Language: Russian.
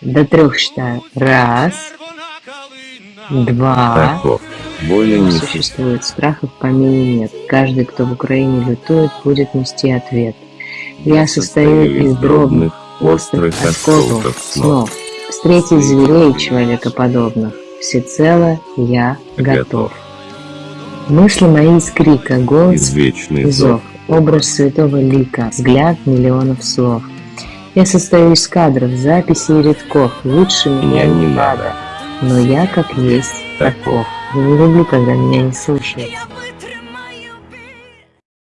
До трех считаю. Раз, два. Таков. Более не Существует. Страхов по нет. Каждый, кто в Украине лютует, будет нести ответ. Я состою из дробных, острых осколков снов. Встретить зверей человекоподобных. Всецело я готов. Мысли мои из крика, голос Извечный зов, образ святого лика, взгляд миллионов слов. Я состою из кадров, записей и редков, лучше меня не надо, но я как есть таков. Не люблю, когда меня не слушают.